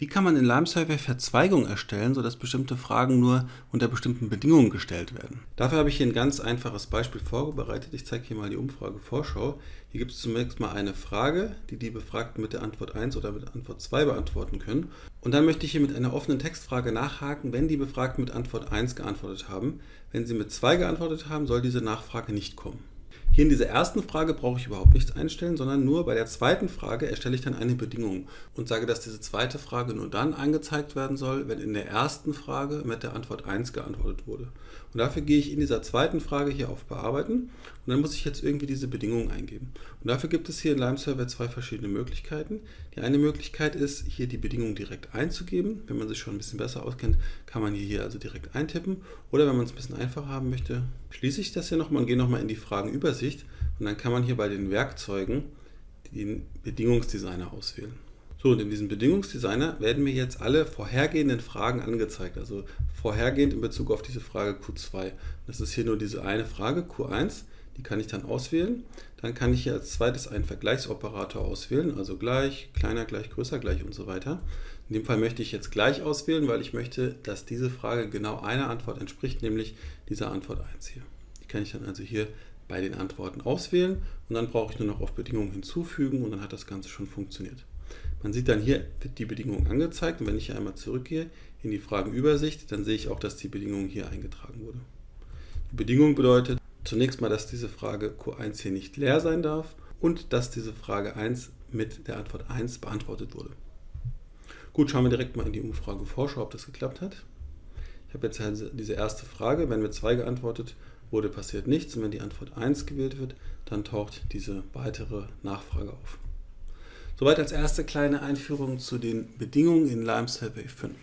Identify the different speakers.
Speaker 1: Wie kann man in Lime Survey Verzweigungen erstellen, sodass bestimmte Fragen nur unter bestimmten Bedingungen gestellt werden? Dafür habe ich hier ein ganz einfaches Beispiel vorbereitet. Ich zeige hier mal die Umfrage Vorschau. Hier gibt es zunächst mal eine Frage, die die Befragten mit der Antwort 1 oder mit Antwort 2 beantworten können. Und dann möchte ich hier mit einer offenen Textfrage nachhaken, wenn die Befragten mit Antwort 1 geantwortet haben. Wenn sie mit 2 geantwortet haben, soll diese Nachfrage nicht kommen. Hier in dieser ersten Frage brauche ich überhaupt nichts einstellen, sondern nur bei der zweiten Frage erstelle ich dann eine Bedingung und sage, dass diese zweite Frage nur dann angezeigt werden soll, wenn in der ersten Frage mit der Antwort 1 geantwortet wurde. Und dafür gehe ich in dieser zweiten Frage hier auf Bearbeiten und dann muss ich jetzt irgendwie diese Bedingungen eingeben. Und dafür gibt es hier in Lime Server zwei verschiedene Möglichkeiten. Die eine Möglichkeit ist, hier die Bedingung direkt einzugeben. Wenn man sich schon ein bisschen besser auskennt, kann man hier also direkt eintippen. Oder wenn man es ein bisschen einfacher haben möchte, schließe ich das hier nochmal und gehe nochmal in die Fragenübersicht und dann kann man hier bei den Werkzeugen den Bedingungsdesigner auswählen. So, und in diesem Bedingungsdesigner werden mir jetzt alle vorhergehenden Fragen angezeigt, also vorhergehend in Bezug auf diese Frage Q2. Das ist hier nur diese eine Frage, Q1, die kann ich dann auswählen. Dann kann ich hier als zweites einen Vergleichsoperator auswählen, also gleich, kleiner, gleich, größer, gleich und so weiter. In dem Fall möchte ich jetzt gleich auswählen, weil ich möchte, dass diese Frage genau einer Antwort entspricht, nämlich dieser Antwort 1 hier. Die kann ich dann also hier bei den Antworten auswählen und dann brauche ich nur noch auf Bedingungen hinzufügen und dann hat das Ganze schon funktioniert. Man sieht dann hier wird die Bedingung angezeigt und wenn ich hier einmal zurückgehe in die Fragenübersicht, dann sehe ich auch, dass die Bedingung hier eingetragen wurde. Die Bedingung bedeutet zunächst mal, dass diese Frage Q1 hier nicht leer sein darf und dass diese Frage 1 mit der Antwort 1 beantwortet wurde. Gut, schauen wir direkt mal in die Umfrage Vorschau, ob das geklappt hat. Ich habe jetzt also diese erste Frage, wenn mit 2 geantwortet wurde, passiert nichts und wenn die Antwort 1 gewählt wird, dann taucht diese weitere Nachfrage auf. Soweit als erste kleine Einführung zu den Bedingungen in Lime Survey 5.